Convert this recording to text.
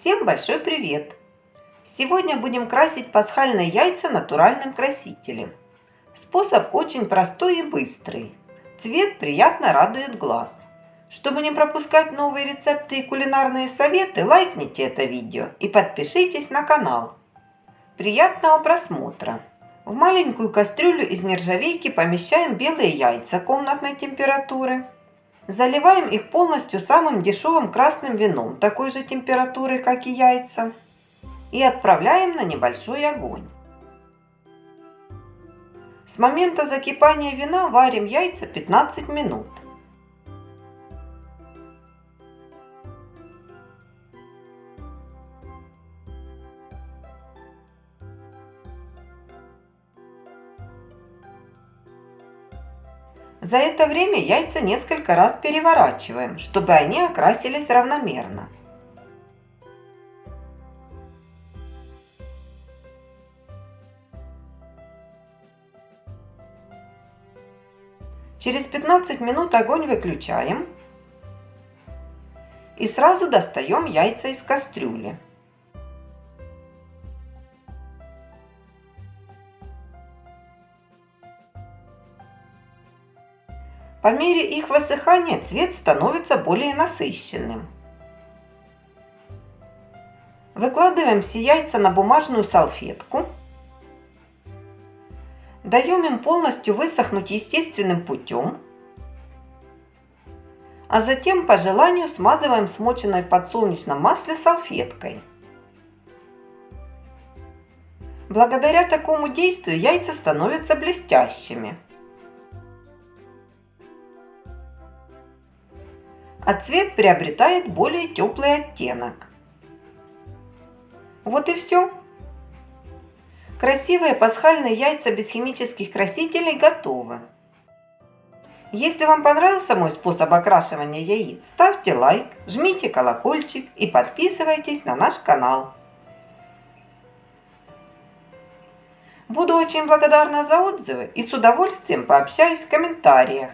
Всем большой привет! Сегодня будем красить пасхальные яйца натуральным красителем. Способ очень простой и быстрый. Цвет приятно радует глаз. Чтобы не пропускать новые рецепты и кулинарные советы, лайкните это видео и подпишитесь на канал. Приятного просмотра! В маленькую кастрюлю из нержавейки помещаем белые яйца комнатной температуры. Заливаем их полностью самым дешевым красным вином, такой же температуры, как и яйца. И отправляем на небольшой огонь. С момента закипания вина варим яйца 15 минут. За это время яйца несколько раз переворачиваем, чтобы они окрасились равномерно. Через 15 минут огонь выключаем и сразу достаем яйца из кастрюли. По мере их высыхания цвет становится более насыщенным. Выкладываем все яйца на бумажную салфетку. Даем им полностью высохнуть естественным путем. А затем по желанию смазываем смоченной в подсолнечном масле салфеткой. Благодаря такому действию яйца становятся блестящими. А цвет приобретает более теплый оттенок. Вот и все. Красивые пасхальные яйца без химических красителей готовы. Если вам понравился мой способ окрашивания яиц, ставьте лайк, жмите колокольчик и подписывайтесь на наш канал. Буду очень благодарна за отзывы и с удовольствием пообщаюсь в комментариях.